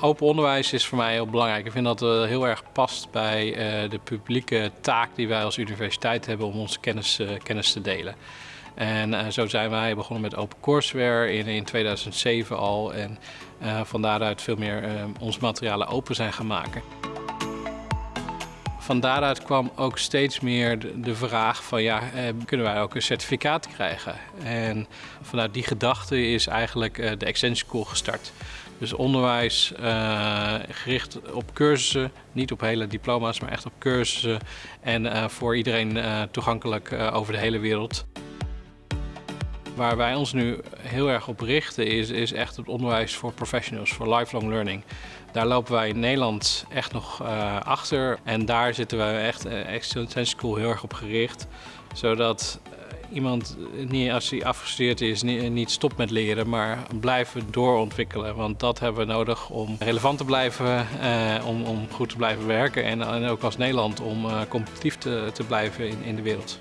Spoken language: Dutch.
Open onderwijs is voor mij heel belangrijk. Ik vind dat het heel erg past bij de publieke taak die wij als universiteit hebben om onze kennis, kennis te delen. En zo zijn wij begonnen met OpenCourseware in, in 2007 al. En van daaruit veel meer onze materialen open zijn gaan maken. Van daaruit kwam ook steeds meer de, vraag van ja, eh, kunnen wij ook een certificaat krijgen? En vanuit die gedachte is eigenlijk eh, de Extension School gestart. Dus onderwijs uh, gericht op cursussen, niet op hele diploma's, maar echt op cursussen. En voor iedereen toegankelijk over de hele wereld. Waar wij ons nu heel erg op richten is, is echt het onderwijs voor professionals, voor lifelong learning. Daar lopen wij in Nederland echt nog uh, achter en daar zitten we echt uh, School heel erg op gericht. Zodat uh, iemand, niet, als hij afgestudeerd is, niet, niet, stopt met leren, maar blijven doorontwikkelen. Want dat hebben we nodig om relevant te blijven, om, om, goed te blijven werken en, en ook als Nederland om competitief te, te blijven in, in de wereld.